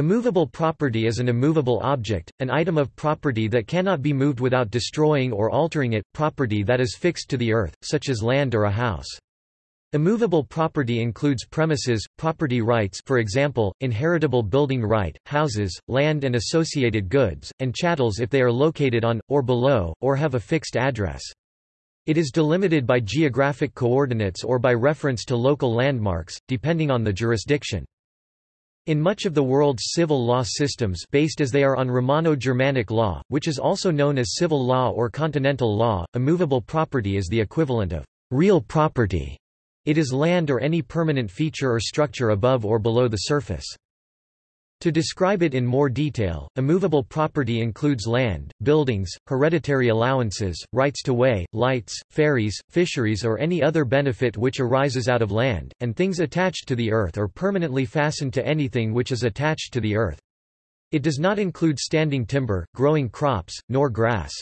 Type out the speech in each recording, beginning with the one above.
Immovable property is an immovable object, an item of property that cannot be moved without destroying or altering it, property that is fixed to the earth, such as land or a house. Immovable property includes premises, property rights for example, inheritable building right, houses, land and associated goods, and chattels if they are located on, or below, or have a fixed address. It is delimited by geographic coordinates or by reference to local landmarks, depending on the jurisdiction. In much of the world's civil law systems based as they are on Romano-Germanic law, which is also known as civil law or continental law, immovable property is the equivalent of real property. It is land or any permanent feature or structure above or below the surface. To describe it in more detail, immovable property includes land, buildings, hereditary allowances, rights to way, lights, ferries, fisheries or any other benefit which arises out of land, and things attached to the earth or permanently fastened to anything which is attached to the earth. It does not include standing timber, growing crops, nor grass.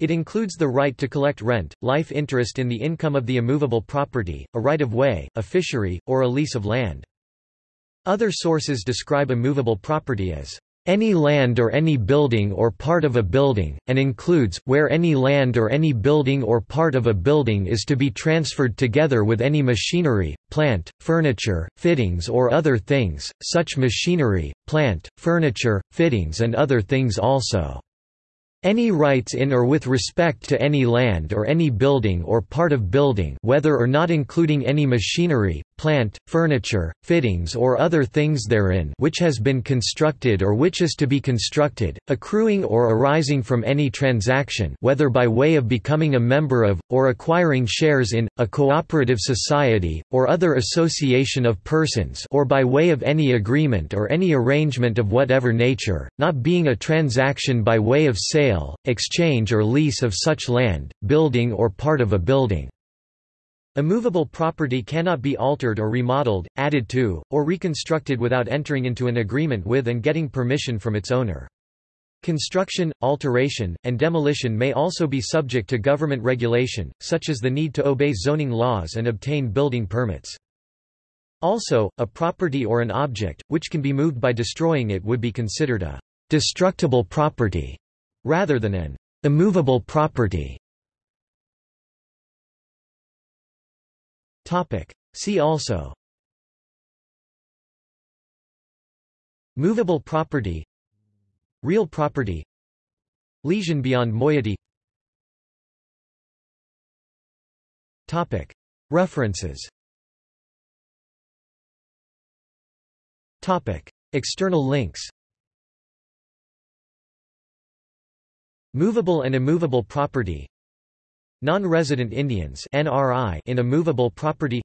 It includes the right to collect rent, life interest in the income of the immovable property, a right of way, a fishery, or a lease of land. Other sources describe a movable property as any land or any building or part of a building, and includes, where any land or any building or part of a building is to be transferred together with any machinery, plant, furniture, fittings or other things, such machinery, plant, furniture, fittings and other things also. Any rights in or with respect to any land or any building or part of building whether or not including any machinery, plant, furniture, fittings or other things therein which has been constructed or which is to be constructed, accruing or arising from any transaction whether by way of becoming a member of, or acquiring shares in, a cooperative society, or other association of persons or by way of any agreement or any arrangement of whatever nature, not being a transaction by way of sale sale, exchange or lease of such land, building or part of a building. Immovable property cannot be altered or remodeled, added to, or reconstructed without entering into an agreement with and getting permission from its owner. Construction, alteration, and demolition may also be subject to government regulation, such as the need to obey zoning laws and obtain building permits. Also, a property or an object, which can be moved by destroying it would be considered a destructible property rather than an immovable property. See also. Movable property. Real property. Lesion beyond moiety. Topic. References. Topic. External links Movable and immovable property. Non-resident Indians NRI in a movable property.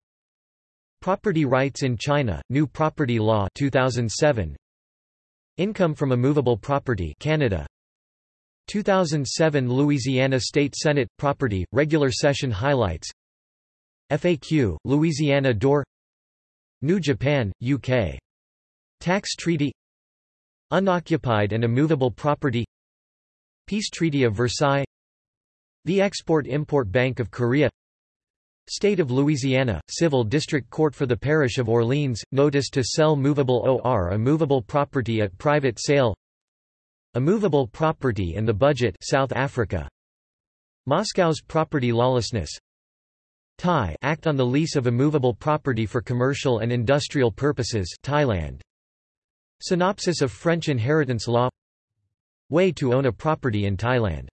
Property rights in China, New Property Law 2007 Income from immovable property Canada. 2007 Louisiana State Senate Property Regular Session Highlights. FAQ Louisiana Door. New Japan UK Tax Treaty. Unoccupied and immovable property Peace Treaty of Versailles The Export-Import Bank of Korea State of Louisiana, Civil District Court for the Parish of Orleans, notice to sell movable OR a movable property at private sale A movable property and the budget South Africa Moscow's property lawlessness Thai Act on the lease of immovable property for commercial and industrial purposes Thailand Synopsis of French inheritance law Way to own a property in Thailand